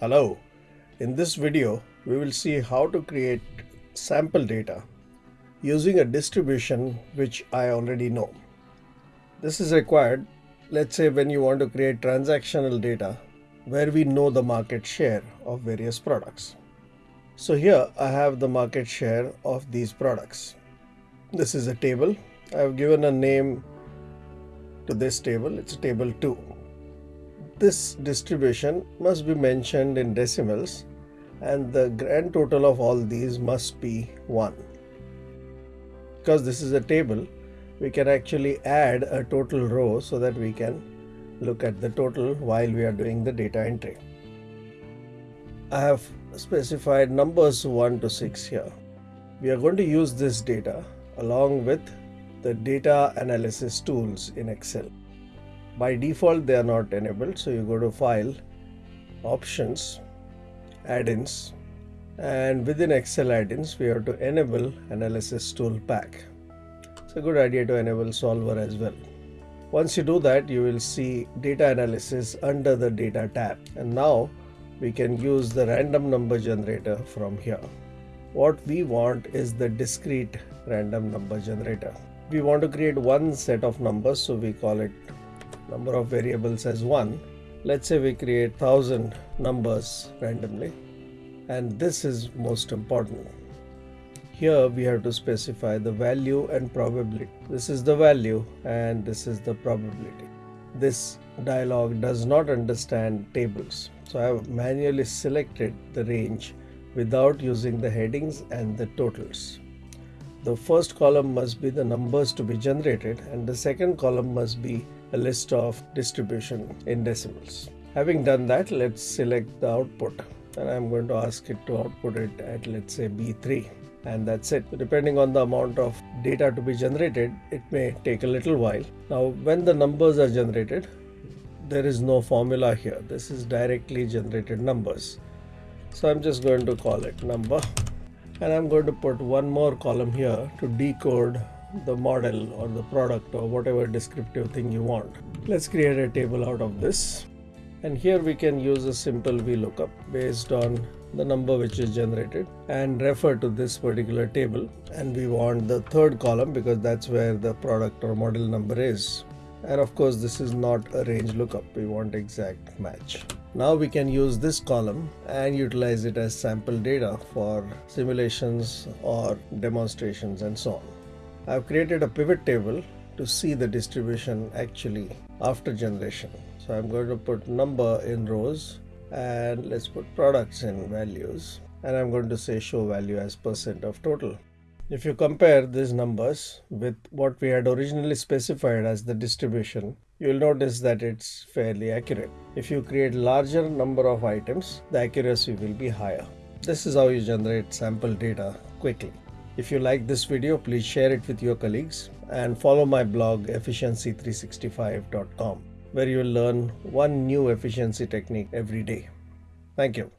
Hello, in this video we will see how to create sample data using a distribution which I already know. This is required let's say when you want to create transactional data where we know the market share of various products. So here I have the market share of these products. This is a table. I have given a name to this table. It's table 2 this distribution must be mentioned in decimals and the grand total of all these must be 1. Because this is a table, we can actually add a total row so that we can look at the total while we are doing the data entry. I have specified numbers 1 to 6 here. We are going to use this data along with the data analysis tools in Excel by default they are not enabled. So you go to file options add-ins and within excel add-ins we have to enable analysis ToolPak it's a good idea to enable solver as well. Once you do that you will see data analysis under the data tab. And now we can use the random number generator from here. What we want is the discrete random number generator. We want to create one set of numbers so we call it number of variables as 1 let's say we create 1000 numbers randomly and this is most important. Here we have to specify the value and probability. This is the value and this is the probability. This dialog does not understand tables so I have manually selected the range without using the headings and the totals the first column must be the numbers to be generated and the second column must be a list of distribution in decimals. Having done that, let's select the output and I'm going to ask it to output it at let's say B3 and that's it. Depending on the amount of data to be generated, it may take a little while. Now, when the numbers are generated, there is no formula here. This is directly generated numbers. So I'm just going to call it number and I'm going to put one more column here to decode the model or the product or whatever descriptive thing you want. Let's create a table out of this. And here we can use a simple VLOOKUP based on the number which is generated and refer to this particular table. And we want the third column because that's where the product or model number is. And of course, this is not a range lookup. We want exact match. Now we can use this column and utilize it as sample data for simulations or demonstrations and so on. I've created a pivot table to see the distribution actually after generation. So I'm going to put number in rows and let's put products in values and I'm going to say show value as percent of total. If you compare these numbers with what we had originally specified as the distribution, you'll notice that it's fairly accurate. If you create larger number of items, the accuracy will be higher. This is how you generate sample data quickly. If you like this video, please share it with your colleagues and follow my blog efficiency365.com where you will learn one new efficiency technique every day. Thank you.